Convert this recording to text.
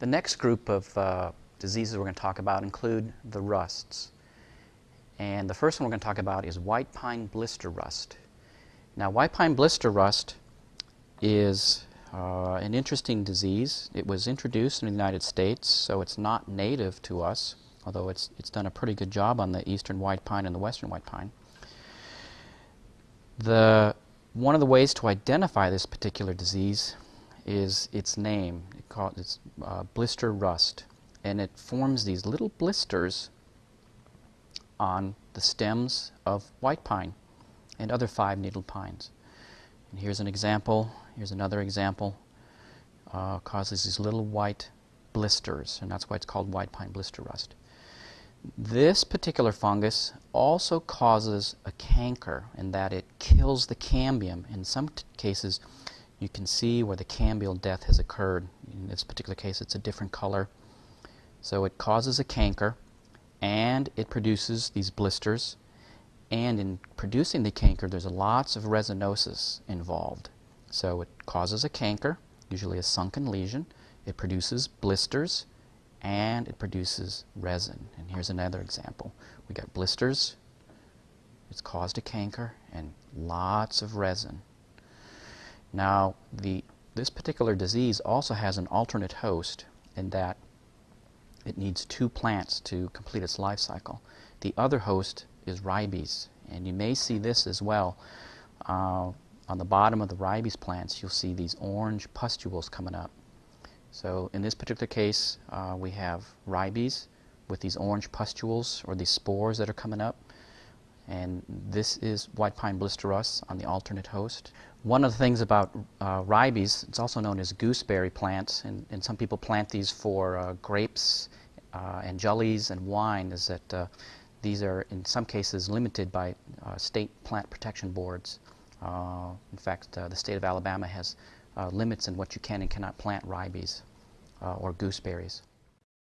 The next group of uh, diseases we're going to talk about include the rusts. And the first one we're going to talk about is white pine blister rust. Now, white pine blister rust is uh, an interesting disease. It was introduced in the United States, so it's not native to us, although it's, it's done a pretty good job on the eastern white pine and the western white pine. The, one of the ways to identify this particular disease is its name. It called, it's uh, blister rust. And it forms these little blisters on the stems of white pine and other five-needled pines. And here's an example. Here's another example. Uh, causes these little white blisters, and that's why it's called white pine blister rust. This particular fungus also causes a canker in that it kills the cambium. In some cases, you can see where the cambial death has occurred. In this particular case, it's a different color. So it causes a canker, and it produces these blisters. And in producing the canker, there's lots of resinosis involved. So it causes a canker, usually a sunken lesion. It produces blisters, and it produces resin. And here's another example. We got blisters, it's caused a canker, and lots of resin. Now, the, this particular disease also has an alternate host in that it needs two plants to complete its life cycle. The other host is ribes, and you may see this as well. Uh, on the bottom of the ribes plants, you'll see these orange pustules coming up. So in this particular case, uh, we have ribes with these orange pustules or these spores that are coming up. And this is white pine blister rust on the alternate host. One of the things about uh, ribes, it's also known as gooseberry plants, and, and some people plant these for uh, grapes uh, and jellies and wine, is that uh, these are in some cases limited by uh, state plant protection boards. Uh, in fact, the state of Alabama has limits in what you can and cannot plant ribes or gooseberries.